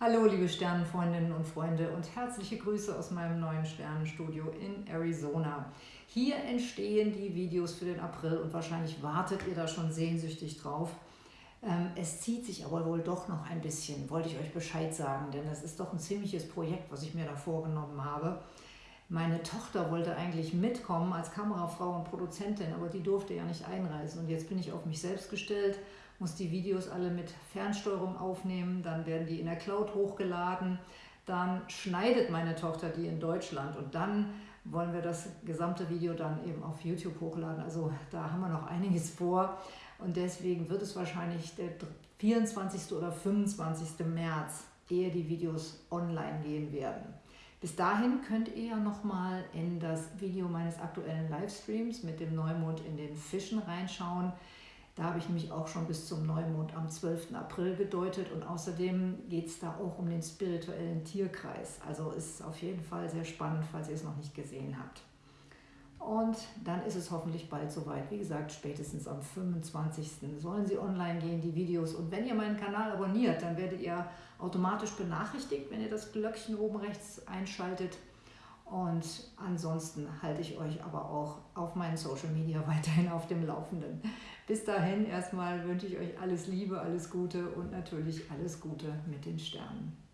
Hallo liebe Sternenfreundinnen und Freunde und herzliche Grüße aus meinem neuen Sternenstudio in Arizona. Hier entstehen die Videos für den April und wahrscheinlich wartet ihr da schon sehnsüchtig drauf. Ähm, es zieht sich aber wohl doch noch ein bisschen, wollte ich euch Bescheid sagen, denn es ist doch ein ziemliches Projekt, was ich mir da vorgenommen habe. Meine Tochter wollte eigentlich mitkommen als Kamerafrau und Produzentin, aber die durfte ja nicht einreisen. Und jetzt bin ich auf mich selbst gestellt, muss die Videos alle mit Fernsteuerung aufnehmen, dann werden die in der Cloud hochgeladen, dann schneidet meine Tochter die in Deutschland und dann wollen wir das gesamte Video dann eben auf YouTube hochladen. Also da haben wir noch einiges vor und deswegen wird es wahrscheinlich der 24. oder 25. März, ehe die Videos online gehen werden. Bis dahin könnt ihr ja nochmal in das Video meines aktuellen Livestreams mit dem Neumond in den Fischen reinschauen. Da habe ich nämlich auch schon bis zum Neumond am 12. April gedeutet und außerdem geht es da auch um den spirituellen Tierkreis. Also ist auf jeden Fall sehr spannend, falls ihr es noch nicht gesehen habt. Und dann ist es hoffentlich bald soweit. Wie gesagt, spätestens am 25. sollen sie online gehen, die Videos. Und wenn ihr meinen Kanal abonniert, dann werdet ihr automatisch benachrichtigt, wenn ihr das Glöckchen oben rechts einschaltet. Und ansonsten halte ich euch aber auch auf meinen Social Media weiterhin auf dem Laufenden. Bis dahin erstmal wünsche ich euch alles Liebe, alles Gute und natürlich alles Gute mit den Sternen.